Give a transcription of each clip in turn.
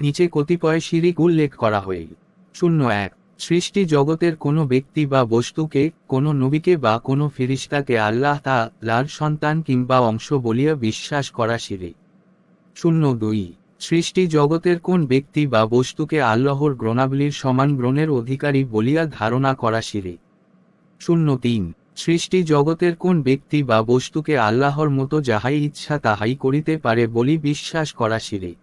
নিচে কতিপয় শিরিক উল্লেখ করা হইল শূন্য এক, সৃষ্টি জগতের কোনো ব্যক্তি বা বস্তুকে, কোনো নবীকে বা কোনো ফিরিস্তাকে আল্লাহ তা লার সন্তান কিংবা অংশ বলিয়া বিশ্বাস করা শিরিক শূন্য দুই, সৃষ্টি জগতের কোন ব্যক্তি বা বস্তুকে আল্লাহর গ্রণাবলীর সমান গ্রহণের অধিকারী বলিয়া ধারণা করা শিরিক শূন্য তিন, সৃষ্টি জগতের কোন ব্যক্তি বা বস্তুকে আল্লাহর মতো যাহাই ইচ্ছা তাহাই করিতে পারে বলি বিশ্বাস করা শিরিক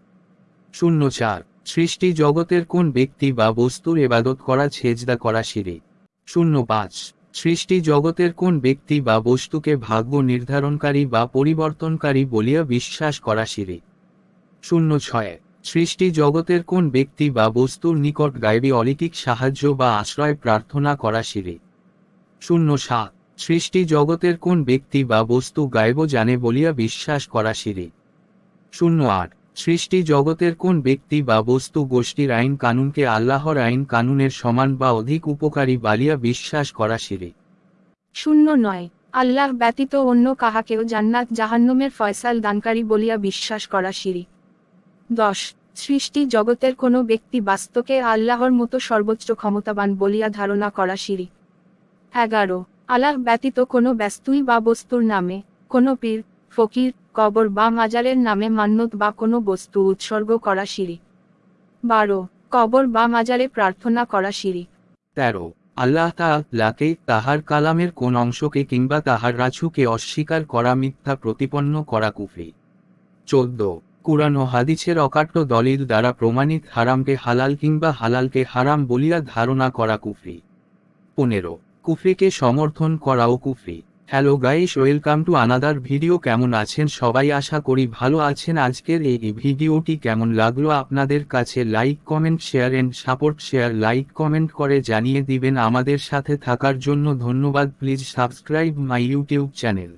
শূন্য চার সৃষ্টি জগতের কোন ব্যক্তি বা বস্তুর এবাদত করা ছেজদা করা শিরিক শূন্য পাঁচ সৃষ্টি জগতের কোন ব্যক্তি বা বস্তুকে ভাগ্য নির্ধারণকারী বা পরিবর্তনকারী বলিয়া বিশ্বাস করা শিরিক শূন্য ছয় সৃষ্টি জগতের কোন ব্যক্তি বা বস্তুর নিকট গাইবী অলৌকিক সাহায্য বা আশ্রয় প্রার্থনা করা শিরিক শূন্য সাত সৃষ্টি জগতের কোন ব্যক্তি বা বস্তু গাইব জানে বলিয়া বিশ্বাস করা শিরিক শূন্য আট সৃষ্টি জগতের কোন ব্যক্তি বা বস্তু গোষ্ঠীর আইন কানুনকে আল্লাহর আইন কানুনের সমান বা অধিক উপকারী বালিয়া বিশ্বাস করা শিরিক। শূন্য নয়, আল্লাহ ব্যতীত অন্য কাহাকেও জান্নাত জাহান্নমের ফয়সাল দানকারী বলিয়া বিশ্বাস করা শিরিক। দশ, সৃষ্টি জগতের কোনো ব্যক্তি বাস্তকে আল্লাহর মতো সর্বোচ্চ ক্ষমতাবান বলিয়া ধারণা করা শিরিক। এগারো, আল্লাহ ব্যতীত কোনো ব্যস্তুই বা বস্তুর নামে, কোনো পীর, ফকির কবর বা মাজারের নামে মান্যত বা কোনো বস্তু উৎসর্গ করা শিরিক। বারো, কবর বা মাজারে প্রার্থনা করা শিরিক। তেরো, আল্লাহ তাআলাকে তাহার কালামের কোন অংশকে কিংবা তাহার রাছুকে অস্বীকার করা মিথ্যা প্রতিপন্ন করা কুফি চোদ্দ, কুরআন ও হাদিসের অকাট্য দলিল দ্বারা প্রমাণিত হারামকে হালাল কিংবা হালালকে হারাম বলিয়া ধারণা করা কুফরি। পনেরো, কুফরিকে সমর্থন করাও কুফরি। Hello guys welcome to another video কেমন আছেন সবাই? আশা করি ভালো আছেন। আজকের এই ভিডিওটি কেমন লাগল আপনাদের কাছে? Like comment share and support share like comment করে জানিয়ে দিবেন। আমাদের সাথে থাকার জন্য ধন্যবাদ। Please subscribe my YouTube channel